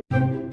you